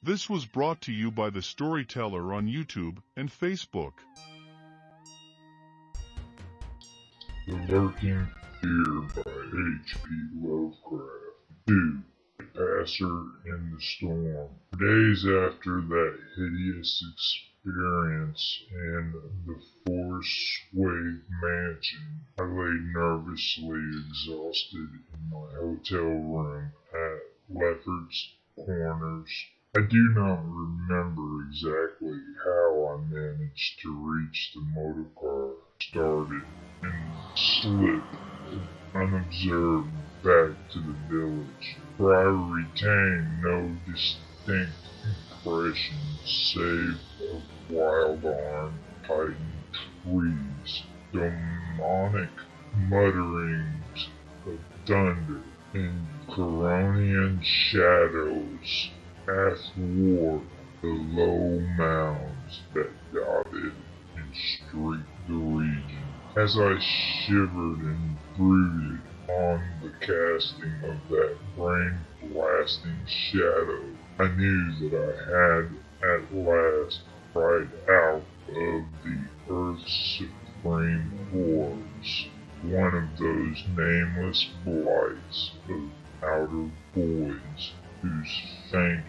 This was brought to you by The Storyteller on YouTube and Facebook. The Lurking Fear by H.P. Lovecraft. 2. The Passer in the Storm. Days after that hideous experience in the Forest Wave Mansion, I lay nervously exhausted in my hotel room at Lefferts Corners. I do not remember exactly how I managed to reach the motor car, started, and slip unobserved back to the village, for I retain no distinct impression save of wild-armed titan trees, demonic mutterings of thunder, and Coronian shadows athwart the low mounds that dotted and streaked the region. As I shivered and brooded on the casting of that brain-blasting shadow, I knew that I had at last cried out of the earth's supreme forms one of those nameless blights of outer voids whose faint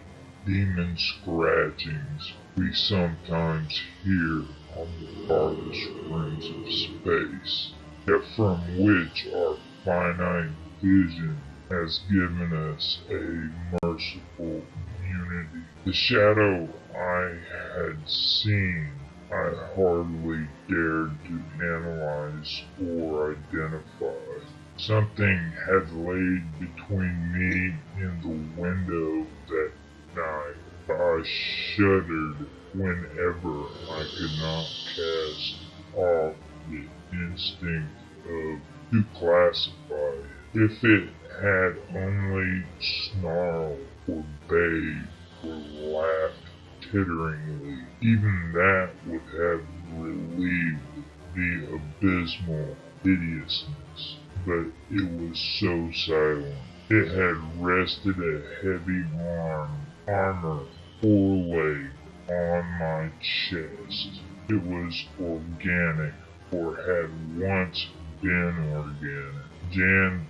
demon scratchings we sometimes hear on the farthest rims of space, yet from which our finite vision has given us a merciful immunity. The shadow I had seen I hardly dared to analyze or identify. Something had laid between me and the window that night. I shuddered whenever I could not cast off the instinct of to classify it. If it had only snarled or bayed or laughed titteringly, even that would have relieved the abysmal hideousness. But it was so silent. It had rested a heavy arm, armor, foreleg on my chest. It was organic, or had once been organic. Jan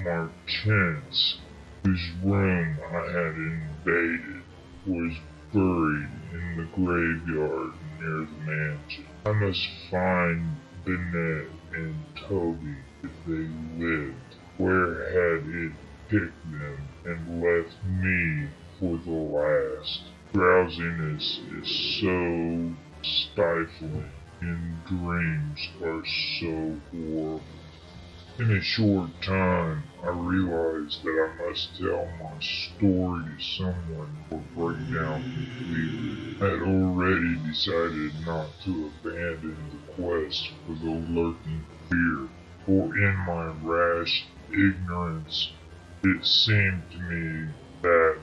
Martense, whose room I had invaded, was buried in the graveyard near the mansion. I must find Bennett and Toby if they lived. Where had it picked them and left me for the last? Drowsiness is so stifling, and dreams are so horrible. In a short time, I realized that I must tell my story to someone or break down completely. I had already decided not to abandon the quest for the lurking fear, for in my rash ignorance, it seemed to me that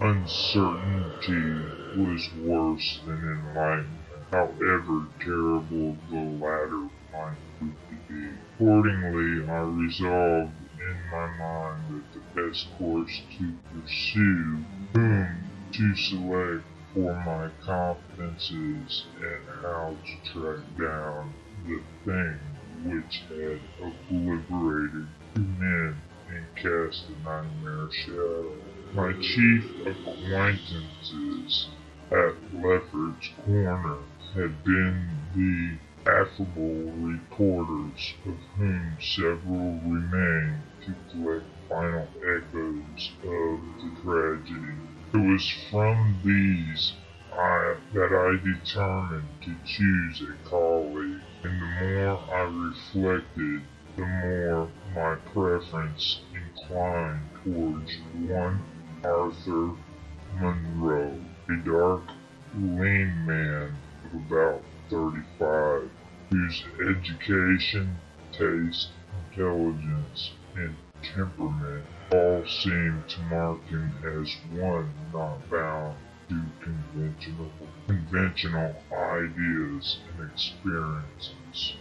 uncertainty was worse than enlightenment, however terrible the latter might prove to be. Accordingly, I resolved in my mind that the best course to pursue, whom to select for my confidences, and how to track down the thing which had obliterated two men and cast a nightmare shadow. My chief acquaintances at Lefferts Corner had been the affable reporters, of whom several remain to collect final echoes of the tragedy. It was from these I, that I determined to choose a colleague, and the more I reflected, the more my preference inclined towards one Arthur Munroe, a dark, lean man of about 35, whose education, taste, intelligence, and temperament all seemed to mark him as one not bound to conventional, conventional ideas and experiences.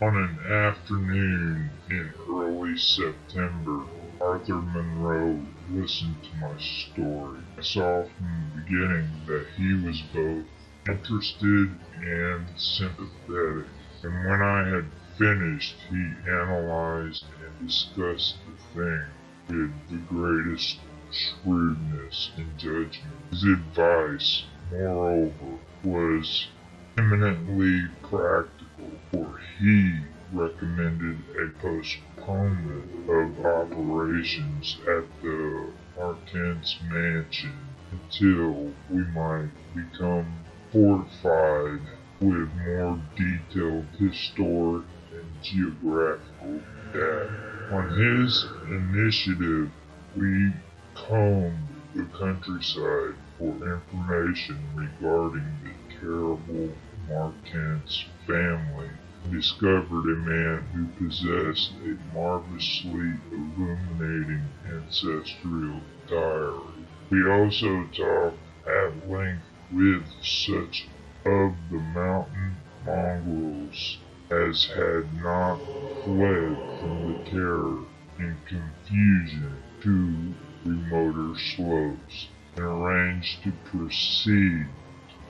On an afternoon in early September, Arthur Munroe listened to my story. I saw from the beginning that he was both interested and sympathetic. And when I had finished, he analyzed and discussed the thing with the greatest shrewdness and judgment. His advice, moreover, was eminently practical, for he recommended a postponement of operations at the Martense mansion until we might become fortified with more detailed historic and geographical data. On his initiative, we combed the countryside for information regarding the terrible Martense family discovered a man who possessed a marvelously illuminating ancestral diary. We also talked at length with such of the mountain mongrels as had not fled from the terror and confusion to remoter slopes, and arranged to proceed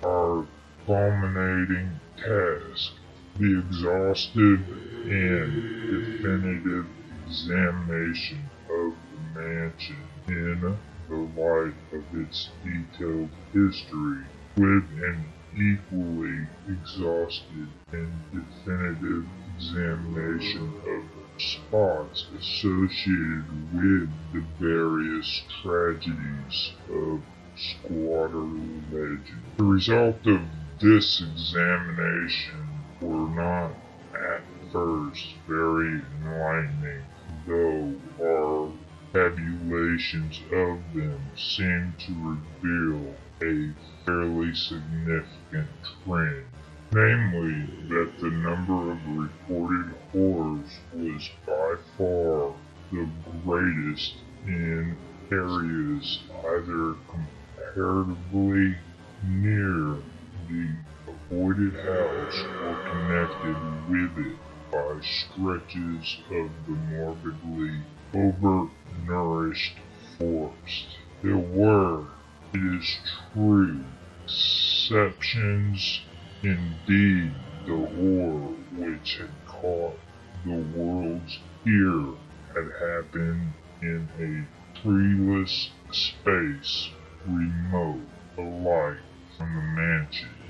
our culminating task, the exhaustive and definitive examination of the mansion in the light of its detailed history with an equally exhaustive and definitive examination of the spots associated with the various tragedies of squatter legend. The result of this examination were not at first very enlightening, though our tabulations of them seem to reveal a fairly significant trend, namely that the number of reported horrors was by far the greatest in areas either comparatively near the avoided house or connected with it by stretches of the morbidly overnourished forest. There were, it is true, exceptions indeed. The horror which had caught the world's ear had happened in a treeless space remote alike from the mansion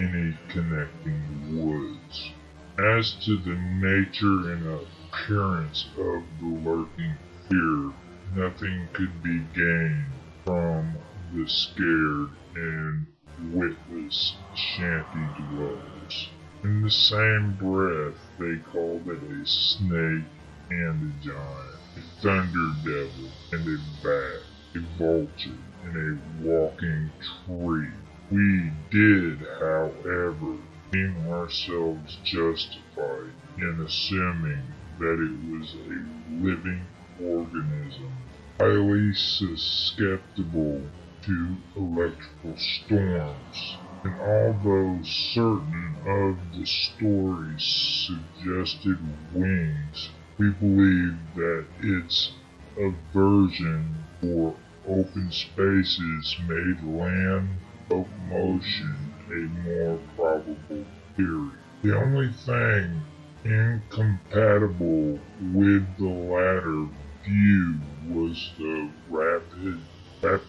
any connecting woods. As to the nature and appearance of the lurking fear, nothing could be gained from the scared and witless shanty dwellers. In the same breath, they called it a snake and a giant, a thunder devil and a bat, a vulture and a walking tree. We did, however, deem ourselves justified in assuming that it was a living organism, highly susceptible to electrical storms. And although certain of the stories suggested wings, we believe that its aversion for open spaces made land locomotion a more probable theory. The only thing incompatible with the latter view was the rapid, rap,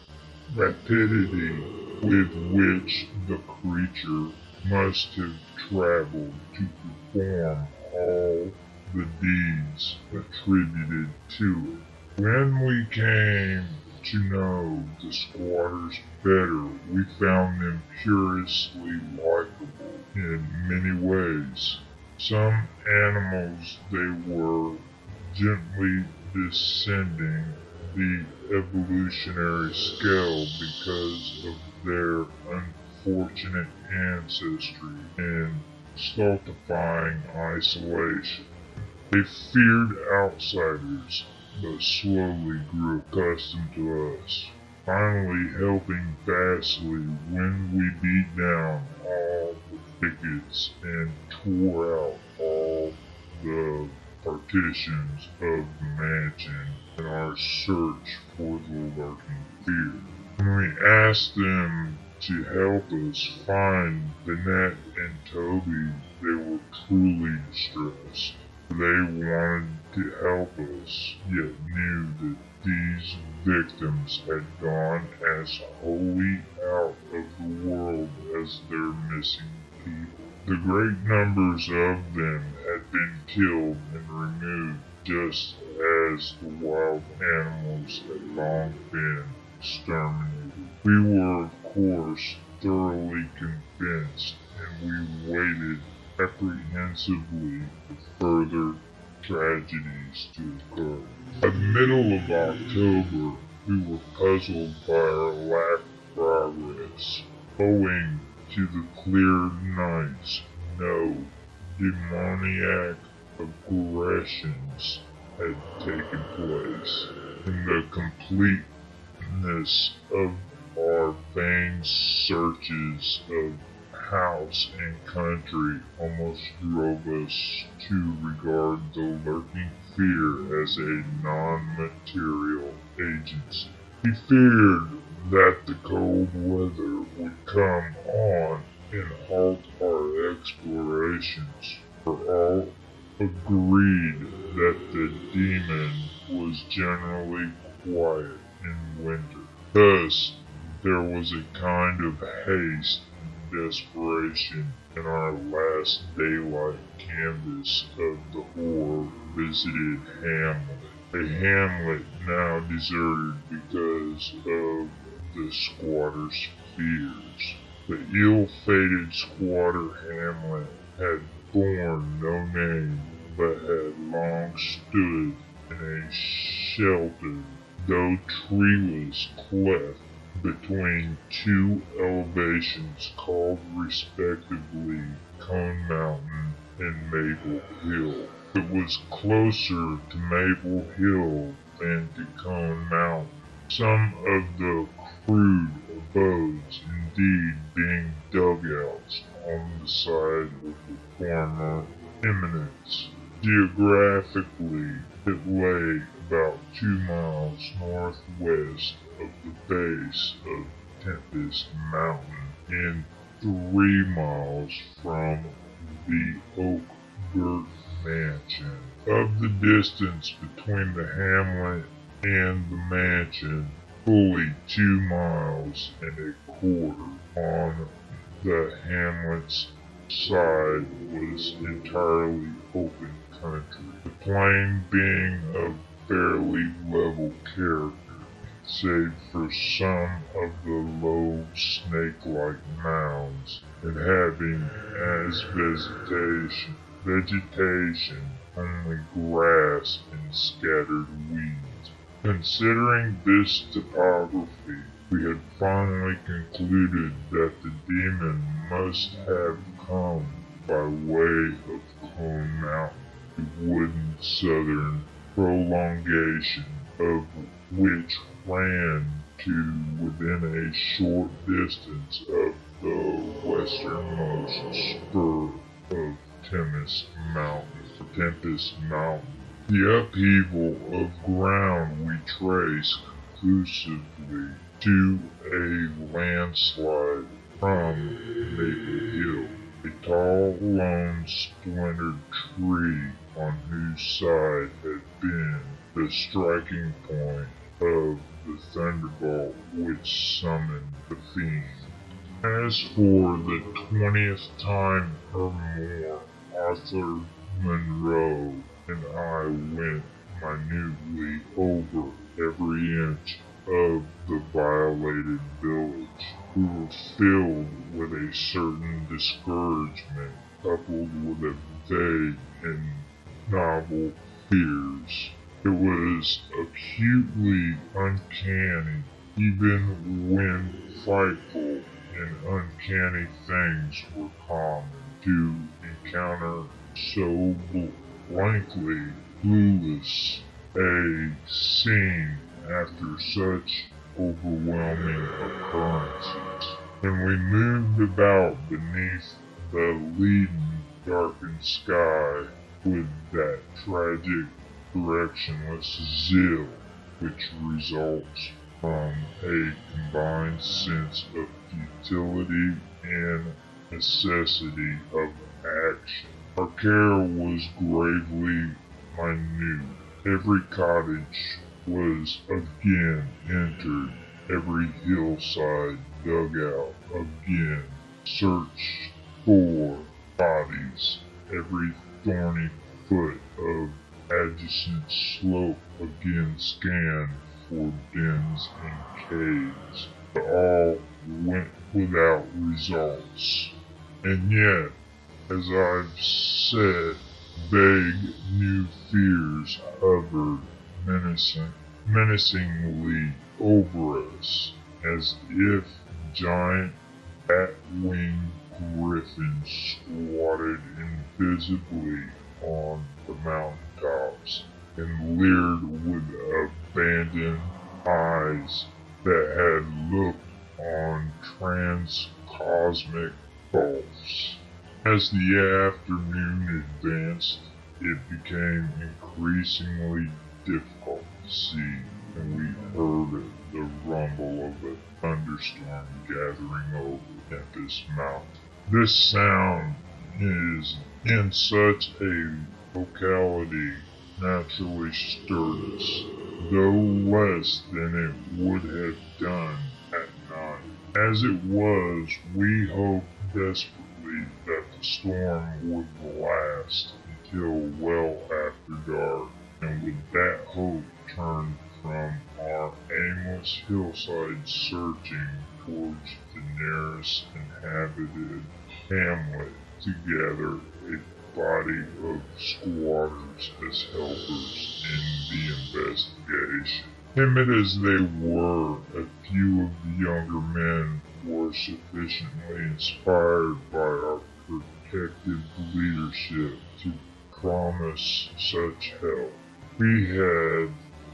rapidity with which the creature must have traveled to perform all the deeds attributed to it. When we came to know the squatters better, we found them curiously likable in many ways. Some animals they were gently descending the evolutionary scale because of their unfortunate ancestry and stultifying isolation. They feared outsiders, but slowly grew accustomed to us, finally helping vastly when we beat down all the thickets and tore out all the partitions of the mansion in our search for the lurking fear. When we asked them to help us find Bennett and Toby, they were truly distressed. They wanted to help us, yet knew that these victims had gone as wholly out of the world as their missing people. The great numbers of them had been killed and removed just as the wild animals had long been exterminated. We were, of course, thoroughly convinced, and we waited apprehensively for further tragedies to occur. By the middle of October, we were puzzled by our lack of progress. Owing to the clear nights, no demoniac aggressions had taken place, and the completeness of our vain searches of house and country almost drove us to regard the lurking fear as a non-material agency. We feared that the cold weather would come on and halt our explorations, for all agreed that the demon was generally quiet in winter. Thus, there was a kind of haste desperation in our last daylight canvass of the horror visited hamlet. A hamlet now deserted because of the squatter's fears. The ill-fated squatter hamlet had borne no name, but had long stood in a sheltered, though treeless cleft between two elevations called respectively Cone Mountain and Maple Hill. It was closer to Maple Hill than to Cone Mountain. Some of the crude abodes indeed being dugouts on the side of the former eminence. Geographically, it lay about two miles northwest of the base of Tempest Mountain and three miles from the Oak Girt Mansion. Of the distance between the hamlet and the mansion, fully two miles and a quarter on the hamlet's side was entirely open country, the plain being of fairly level character save for some of the low snake-like mounds, and having as vegetation, vegetation only grass and scattered weeds. Considering this topography, we had finally concluded that the demon must have come by way of Cone Mountain, the wooden southern prolongation of which ran to within a short distance of the westernmost spur of Tempest Mountain. Tempest Mountain. The upheaval of ground we trace conclusively to a landslide from Maple Hill, a tall, lone, splintered tree on whose side had been the striking point of the thunderbolt which summoned the fiend. As for the twentieth time or more, Arthur Munroe and I went minutely over every inch of the violated village. We were filled with a certain discouragement coupled with a vague and novel fears. It was acutely uncanny, even when frightful and uncanny things were common, to encounter so blankly clueless a scene after such overwhelming occurrences. And we moved about beneath the leaden, darkened sky with that tragic, directionless zeal which results from a combined sense of futility and necessity of action. Our care was gravely minute. Every cottage was again entered, every hillside dug out again, searched for bodies, every thorny foot of adjacent slope again scanned for dens and caves, but all went without results. And yet, as I've said, vague new fears hovered menacing, menacingly over us, as if giant bat-winged griffins squatted invisibly on the and leered with abandoned eyes that had looked on transcosmic gulfs. As the afternoon advanced, it became increasingly difficult to see, and we heard the rumble of a thunderstorm gathering over Tempest Mountain. This sound is in such a locality naturally stirred us, though less than it would have done at night. As it was, we hoped desperately that the storm would last until well after dark, and with that hope turned from our aimless hillside searching towards the nearest inhabited hamlet to gather a body of squatters as helpers in the investigation. Timid as they were, a few of the younger men were sufficiently inspired by our protective leadership to promise such help. We had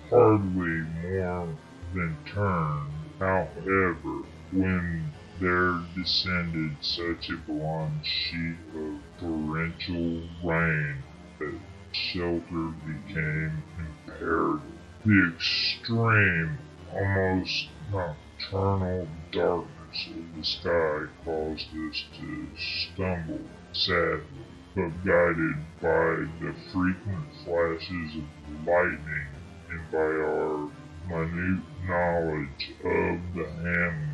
hardly more than turned, however, when there descended such a blonde sheet of torrential rain that shelter became imperative. The extreme, almost nocturnal darkness of the sky caused us to stumble sadly, but guided by the frequent flashes of lightning and by our minute knowledge of the hamlet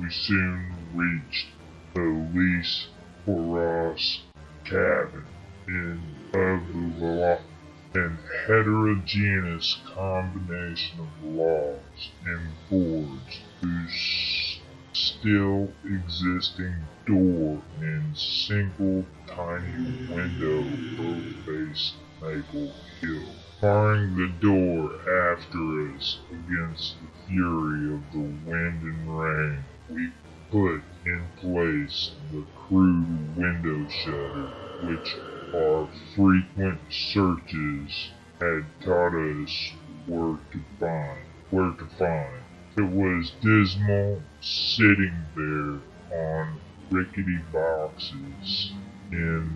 we soon reached the Lys Horace cabin in the an heterogeneous combination of logs and boards whose still existing door and single tiny window faced Maple Hill barring the door after us against the fury of the wind and rain we put in place the crude window shutter which our frequent searches had taught us where to find. Where to find. It was dismal sitting there on rickety boxes in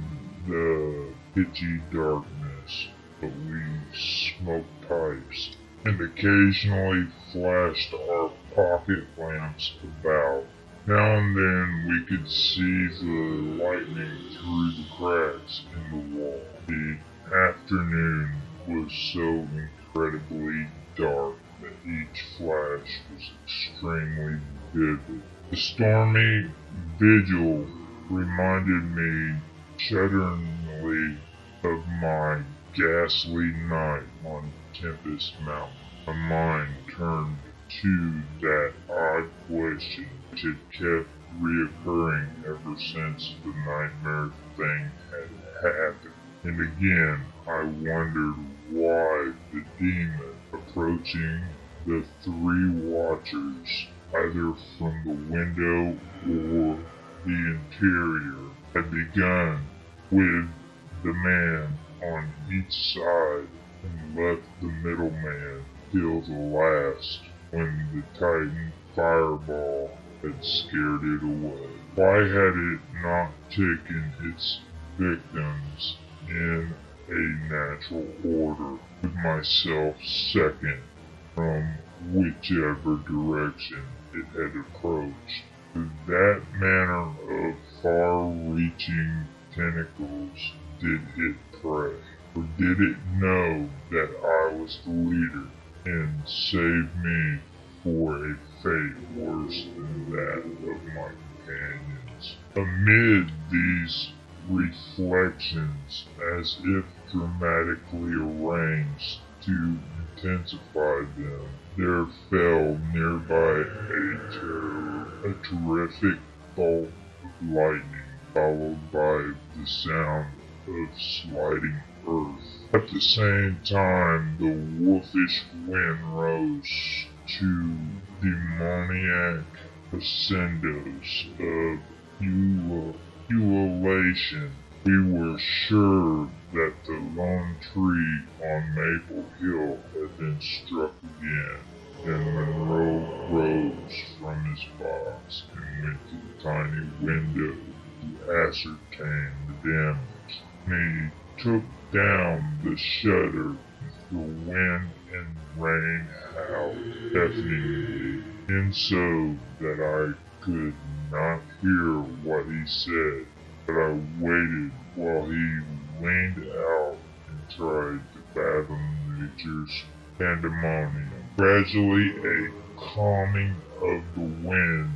the pitchy darkness, but we smoked pipes and occasionally flashed our pocket lamps about. Now and then we could see the lightning through the cracks in the wall. The afternoon was so incredibly dark that each flash was extremely vivid. The stormy vigil reminded me shudderingly of my ghastly night on Tempest Mountain. My mind turned to that odd question which had kept reoccurring ever since the nightmare thing had happened. And again, I wondered why the demon approaching the three watchers, either from the window or the interior, had begun with the man on each side and left the middleman till the last when the Titan fireball had scared it away. Why had it not taken its victims in a natural order, with myself second from whichever direction it had approached. That manner of far-reaching tentacles did it prey, or did it know that I was the leader and save me for a fate worse than that of my companions? Amid these reflections, as if dramatically arranged to intensify them, there fell nearby a, ter- a terrific bolt of lightning, followed by the sound of sliding earth. At the same time, the wolfish wind rose to demoniac ascendos of ula- ululation. We were sure that the lone tree on Maple Hill had been struck again. Then Munroe rose from his box and went to the tiny window to ascertain the damage. He took down the shutter. The wind and rain howled deafeningly, so that I could not hear what he said. But I waited while he leaned out and tried to fathom nature's pandemonium. Gradually, a calming of the wind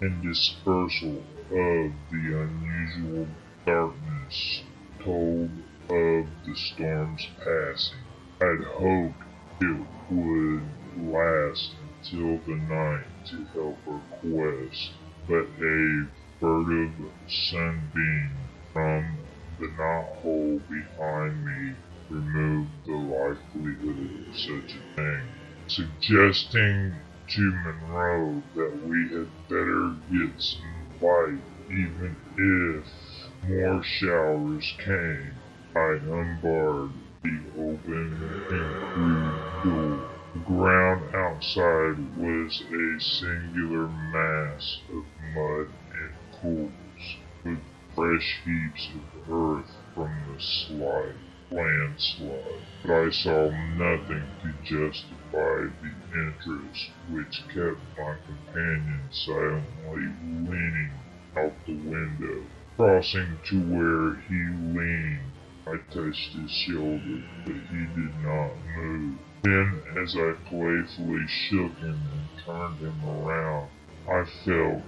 and dispersal of the unusual darkness told of the storm's passing. I'd hoped it would last until the night to help our quest, but a furtive sunbeam from the knothole behind me removed the likelihood of such a thing, suggesting to Munroe that we had better get some light even if more showers came. I unbarred the open and crude door. The ground outside was a singular mass of mud and pools, with fresh heaps of earth from the slide, landslide. But I saw nothing to justify the interest which kept my companion silently leaning out the window. Crossing to where he leaned, I touched his shoulder, but he did not move. Then, as I playfully shook him and turned him around, I felt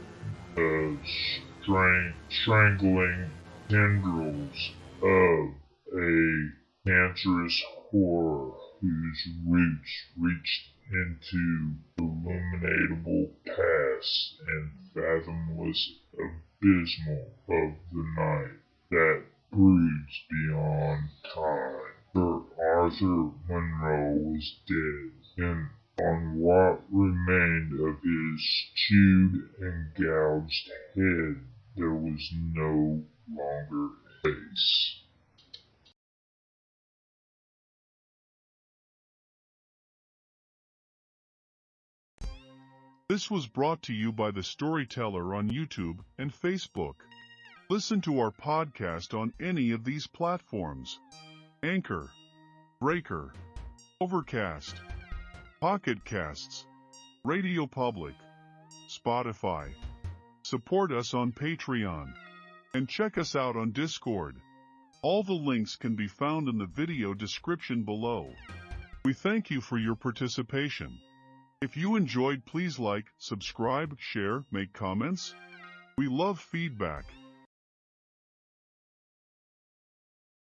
the strang- strangling tendrils of a cancerous horror whose roots reached into the illuminable past and fathomless abysmal of the night that broods beyond time. Sir Arthur Munroe was dead, and on what remained of his chewed and gouged head there was no longer face. This was brought to you by The Storyteller on YouTube and Facebook. Listen to our podcast on any of these platforms Anchor, Breaker, Overcast, Pocket Casts, Radio Public, Spotify. Support us on Patreon and check us out on Discord. All the links can be found in the video description below. We thank you for your participation. If you enjoyed, please like, subscribe, share, make comments. We love feedback.